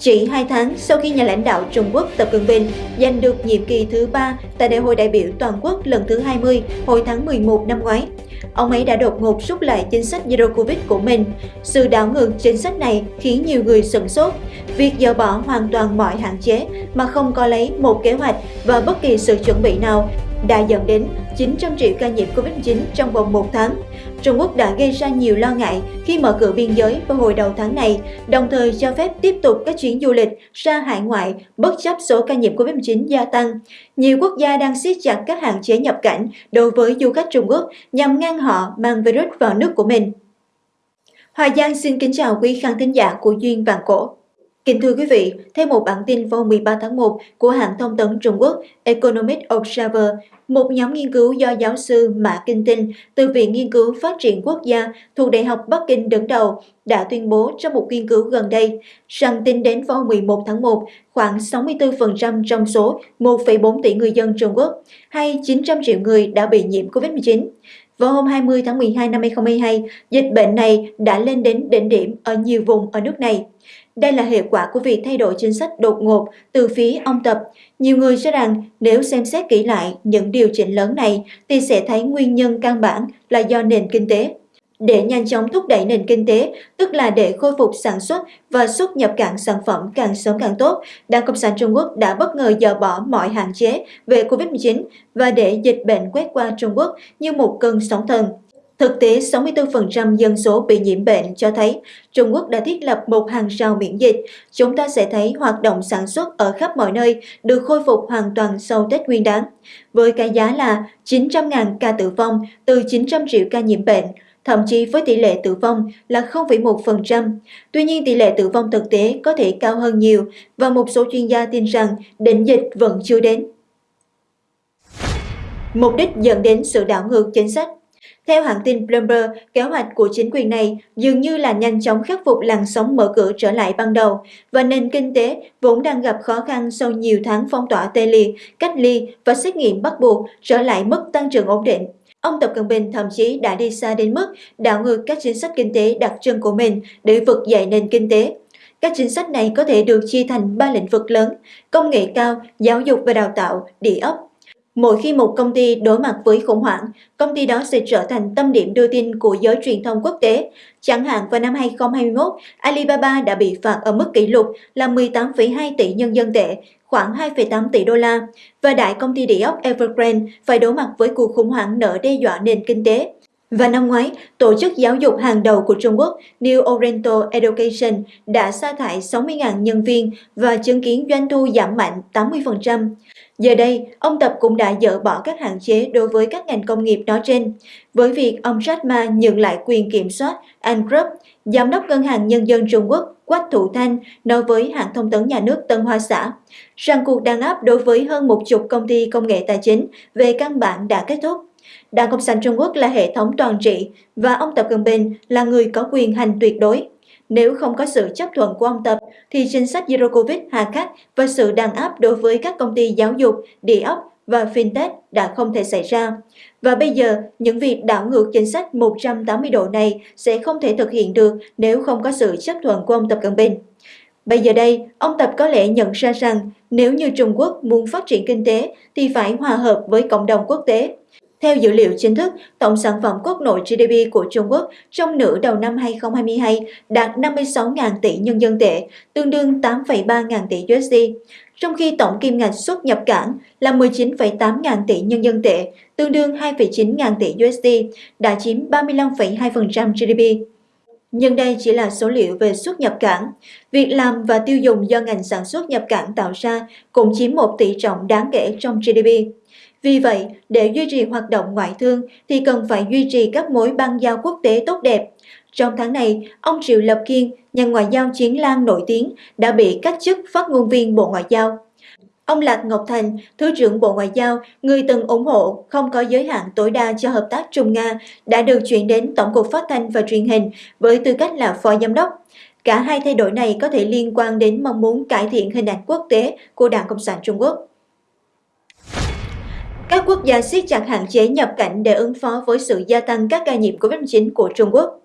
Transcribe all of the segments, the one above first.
Chỉ 2 tháng sau khi nhà lãnh đạo Trung Quốc Tập Cận Bình giành được nhiệm kỳ thứ 3 tại Đại hội đại biểu toàn quốc lần thứ 20 hồi tháng 11 năm ngoái, ông ấy đã đột ngột rút lại chính sách Zero Covid của mình. Sự đảo ngược chính sách này khiến nhiều người sửng sốt. Việc dỡ bỏ hoàn toàn mọi hạn chế mà không có lấy một kế hoạch và bất kỳ sự chuẩn bị nào đã dẫn đến 900 triệu ca nhiễm Covid-19 trong vòng một tháng. Trung Quốc đã gây ra nhiều lo ngại khi mở cửa biên giới vào hồi đầu tháng này, đồng thời cho phép tiếp tục các chuyến du lịch ra hải ngoại bất chấp số ca nhiễm Covid-19 gia tăng. Nhiều quốc gia đang siết chặt các hạn chế nhập cảnh đối với du khách Trung Quốc nhằm ngăn họ mang virus vào nước của mình. Hòa Giang xin kính chào quý khán thính giả của Duyên Vàng Cổ. Kính thưa quý vị, theo một bản tin vào 13 tháng 1 của hãng thông tấn Trung Quốc Economic Observer, một nhóm nghiên cứu do giáo sư Mã Kinh Tinh từ Viện Nghiên cứu Phát triển Quốc gia thuộc Đại học Bắc Kinh đứng đầu đã tuyên bố trong một nghiên cứu gần đây rằng tính đến vào 11 tháng 1, khoảng 64% trong số 1,4 tỷ người dân Trung Quốc hay 900 triệu người đã bị nhiễm COVID-19. Vào hôm 20 tháng 12 năm 2022, dịch bệnh này đã lên đến đỉnh điểm ở nhiều vùng ở nước này. Đây là hệ quả của việc thay đổi chính sách đột ngột từ phía ông Tập. Nhiều người cho rằng nếu xem xét kỹ lại những điều chỉnh lớn này thì sẽ thấy nguyên nhân căn bản là do nền kinh tế. Để nhanh chóng thúc đẩy nền kinh tế, tức là để khôi phục sản xuất và xuất nhập cảng sản phẩm càng sớm càng tốt, Đảng Cộng sản Trung Quốc đã bất ngờ dỡ bỏ mọi hạn chế về COVID-19 và để dịch bệnh quét qua Trung Quốc như một cơn sóng thần. Thực tế, 64% dân số bị nhiễm bệnh cho thấy Trung Quốc đã thiết lập một hàng rào miễn dịch. Chúng ta sẽ thấy hoạt động sản xuất ở khắp mọi nơi được khôi phục hoàn toàn sau Tết Nguyên đán. Với cái giá là 900.000 ca tử vong từ 900 triệu ca nhiễm bệnh, thậm chí với tỷ lệ tử vong là 0,1%. Tuy nhiên tỷ lệ tử vong thực tế có thể cao hơn nhiều và một số chuyên gia tin rằng đỉnh dịch vẫn chưa đến. Mục đích dẫn đến sự đảo ngược chính sách theo hãng tin Bloomberg, kế hoạch của chính quyền này dường như là nhanh chóng khắc phục làn sóng mở cửa trở lại ban đầu và nền kinh tế vốn đang gặp khó khăn sau nhiều tháng phong tỏa tê liệt, cách ly và xét nghiệm bắt buộc trở lại mức tăng trưởng ổn định. Ông Tập Cận Bình thậm chí đã đi xa đến mức đảo ngược các chính sách kinh tế đặc trưng của mình để vực dậy nền kinh tế. Các chính sách này có thể được chia thành ba lĩnh vực lớn, công nghệ cao, giáo dục và đào tạo, địa ốc Mỗi khi một công ty đối mặt với khủng hoảng, công ty đó sẽ trở thành tâm điểm đưa tin của giới truyền thông quốc tế. Chẳng hạn vào năm 2021, Alibaba đã bị phạt ở mức kỷ lục là 18,2 tỷ nhân dân tệ, khoảng 2,8 tỷ đô la, và đại công ty địa ốc Evergrande phải đối mặt với cuộc khủng hoảng nợ đe dọa nền kinh tế. Và năm ngoái, tổ chức giáo dục hàng đầu của Trung Quốc New Oriental Education đã sa thải 60.000 nhân viên và chứng kiến doanh thu giảm mạnh 80%. Giờ đây, ông Tập cũng đã dỡ bỏ các hạn chế đối với các ngành công nghiệp nói trên. Với việc ông Jack Ma nhận lại quyền kiểm soát An Group, Giám đốc Ngân hàng Nhân dân Trung Quốc Quách Thủ Thanh nói với hãng thông tấn nhà nước Tân Hoa Xã rằng cuộc đàn áp đối với hơn một chục công ty công nghệ tài chính về căn bản đã kết thúc. Đảng Cộng sản Trung Quốc là hệ thống toàn trị và ông Tập Cận Bình là người có quyền hành tuyệt đối. Nếu không có sự chấp thuận của ông Tập, thì chính sách Zero Covid hà khắc và sự đàn áp đối với các công ty giáo dục, địa ốc và fintech đã không thể xảy ra. Và bây giờ, những việc đảo ngược chính sách 180 độ này sẽ không thể thực hiện được nếu không có sự chấp thuận của ông Tập Cận Bình. Bây giờ đây, ông Tập có lẽ nhận ra rằng nếu như Trung Quốc muốn phát triển kinh tế thì phải hòa hợp với cộng đồng quốc tế. Theo dữ liệu chính thức, tổng sản phẩm quốc nội GDP của Trung Quốc trong nửa đầu năm 2022 đạt 56.000 tỷ nhân dân tệ, tương đương 8,3 ngàn tỷ USD, trong khi tổng kim ngạch xuất nhập cảng là 19,8 ngàn tỷ nhân dân tệ, tương đương 2,9 ngàn tỷ USD, đã chiếm 35,2% GDP. Nhưng đây chỉ là số liệu về xuất nhập cảng. Việc làm và tiêu dùng do ngành sản xuất nhập cảng tạo ra cũng chiếm một tỷ trọng đáng kể trong GDP. Vì vậy, để duy trì hoạt động ngoại thương thì cần phải duy trì các mối băng giao quốc tế tốt đẹp. Trong tháng này, ông Triệu Lập Kiên, nhà ngoại giao chiến lan nổi tiếng, đã bị cách chức phát ngôn viên Bộ Ngoại giao. Ông Lạc Ngọc Thành, Thứ trưởng Bộ Ngoại giao, người từng ủng hộ không có giới hạn tối đa cho hợp tác Trung-Nga, đã được chuyển đến Tổng cục Phát thanh và Truyền hình với tư cách là phó giám đốc. Cả hai thay đổi này có thể liên quan đến mong muốn cải thiện hình ảnh quốc tế của Đảng Cộng sản Trung Quốc. Các quốc gia siết chặt hạn chế nhập cảnh để ứng phó với sự gia tăng các ca nhiễm COVID-19 của Trung Quốc.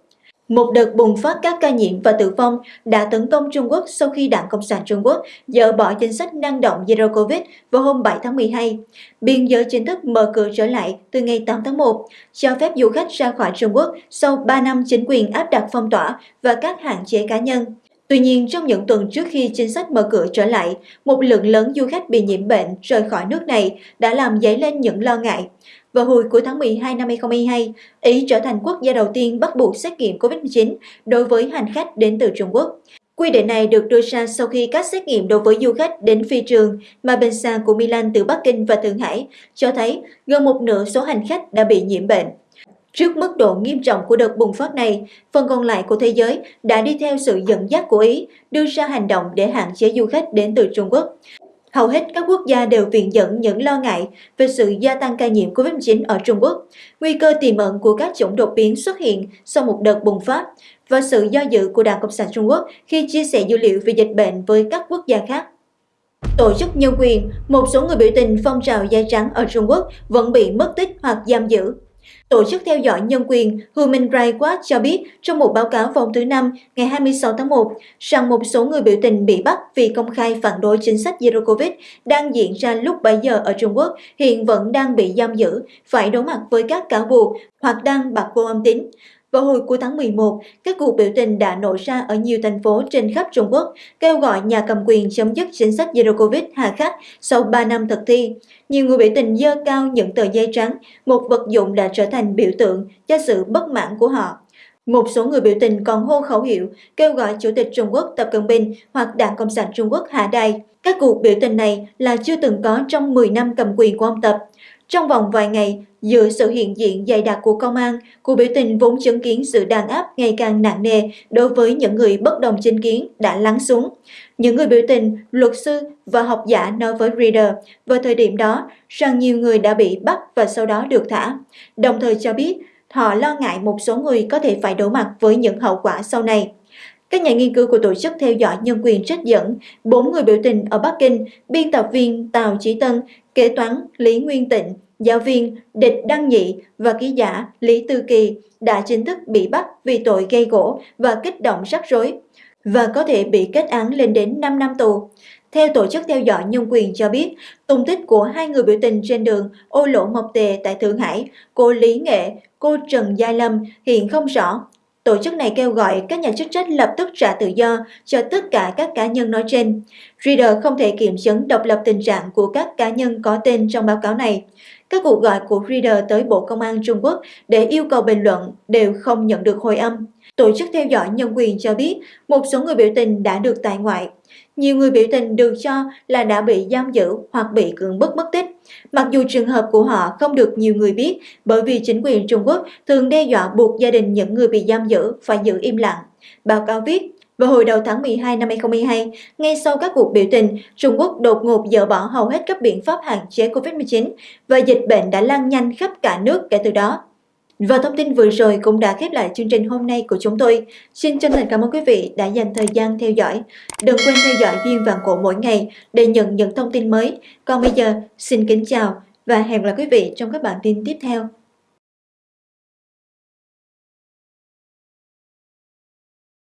Một đợt bùng phát các ca nhiễm và tử vong đã tấn công Trung Quốc sau khi Đảng Cộng sản Trung Quốc dỡ bỏ chính sách năng động Zero Covid vào hôm 7 tháng 12. Biên giới chính thức mở cửa trở lại từ ngày 8 tháng 1, cho phép du khách ra khỏi Trung Quốc sau 3 năm chính quyền áp đặt phong tỏa và các hạn chế cá nhân. Tuy nhiên, trong những tuần trước khi chính sách mở cửa trở lại, một lượng lớn du khách bị nhiễm bệnh rời khỏi nước này đã làm dấy lên những lo ngại. Vào hồi cuối tháng 12 năm 2022, Ý trở thành quốc gia đầu tiên bắt buộc xét nghiệm COVID-19 đối với hành khách đến từ Trung Quốc. Quy định này được đưa ra sau khi các xét nghiệm đối với du khách đến phi trường mà bên xa của Milan từ Bắc Kinh và Thượng Hải cho thấy gần một nửa số hành khách đã bị nhiễm bệnh. Trước mức độ nghiêm trọng của đợt bùng phát này, phần còn lại của thế giới đã đi theo sự dẫn dắt của Ý đưa ra hành động để hạn chế du khách đến từ Trung Quốc. Hầu hết các quốc gia đều viện dẫn những lo ngại về sự gia tăng ca nhiễm COVID-19 ở Trung Quốc, nguy cơ tiềm ẩn của các chủng đột biến xuất hiện sau một đợt bùng phát và sự do dự của Đảng Cộng sản Trung Quốc khi chia sẻ dữ liệu về dịch bệnh với các quốc gia khác. Tổ chức nhân quyền, một số người biểu tình phong trào da trắng ở Trung Quốc vẫn bị mất tích hoặc giam giữ. Tổ chức theo dõi nhân quyền Human Rights Watch cho biết trong một báo cáo vào thứ Năm ngày 26 tháng 1 rằng một số người biểu tình bị bắt vì công khai phản đối chính sách Zero Covid đang diễn ra lúc 7 giờ ở Trung Quốc hiện vẫn đang bị giam giữ, phải đối mặt với các cáo buộc hoặc đang bạc vô âm tính. Vào hồi cuối tháng 11, các cuộc biểu tình đã nổ ra ở nhiều thành phố trên khắp Trung Quốc, kêu gọi nhà cầm quyền chấm dứt chính sách Zero Covid hà khắc sau 3 năm thực thi. Nhiều người biểu tình dơ cao những tờ giấy trắng, một vật dụng đã trở thành biểu tượng cho sự bất mãn của họ. Một số người biểu tình còn hô khẩu hiệu kêu gọi Chủ tịch Trung Quốc Tập Cận Bình hoặc Đảng Cộng sản Trung Quốc hạ đài. Các cuộc biểu tình này là chưa từng có trong 10 năm cầm quyền của ông Tập. Trong vòng vài ngày, giữa sự hiện diện dày đặc của công an, cuộc biểu tình vốn chứng kiến sự đàn áp ngày càng nặng nề đối với những người bất đồng chính kiến đã lắng xuống. Những người biểu tình, luật sư và học giả nói với Reader vào thời điểm đó rằng nhiều người đã bị bắt và sau đó được thả, đồng thời cho biết họ lo ngại một số người có thể phải đối mặt với những hậu quả sau này. Các nhà nghiên cứu của Tổ chức Theo dõi Nhân quyền trích dẫn bốn người biểu tình ở Bắc Kinh, biên tập viên Tào Chí Tân, kế toán Lý Nguyên Tịnh, giáo viên Địch Đăng Nhị và ký giả Lý Tư Kỳ đã chính thức bị bắt vì tội gây gỗ và kích động rắc rối và có thể bị kết án lên đến 5 năm tù. Theo Tổ chức Theo dõi Nhân quyền cho biết, tung tích của hai người biểu tình trên đường Ô Lỗ Mộc Tề tại Thượng Hải, cô Lý Nghệ, cô Trần Gia Lâm hiện không rõ Tổ chức này kêu gọi các nhà chức trách lập tức trả tự do cho tất cả các cá nhân nói trên. Reader không thể kiểm chứng, độc lập tình trạng của các cá nhân có tên trong báo cáo này. Các cuộc gọi của Reader tới Bộ Công an Trung Quốc để yêu cầu bình luận đều không nhận được hồi âm. Tổ chức theo dõi nhân quyền cho biết một số người biểu tình đã được tại ngoại. Nhiều người biểu tình được cho là đã bị giam giữ hoặc bị cưỡng bức mất tích. Mặc dù trường hợp của họ không được nhiều người biết bởi vì chính quyền Trung Quốc thường đe dọa buộc gia đình những người bị giam giữ phải giữ im lặng. Báo cáo viết, vào hồi đầu tháng 12 năm 2022, ngay sau các cuộc biểu tình, Trung Quốc đột ngột dỡ bỏ hầu hết các biện pháp hạn chế COVID-19 và dịch bệnh đã lan nhanh khắp cả nước kể từ đó. Và thông tin vừa rồi cũng đã khép lại chương trình hôm nay của chúng tôi. Xin chân thành cảm ơn quý vị đã dành thời gian theo dõi. Đừng quên theo dõi viên vàng cổ mỗi ngày để nhận những thông tin mới. Còn bây giờ, xin kính chào và hẹn gặp lại quý vị trong các bản tin tiếp theo.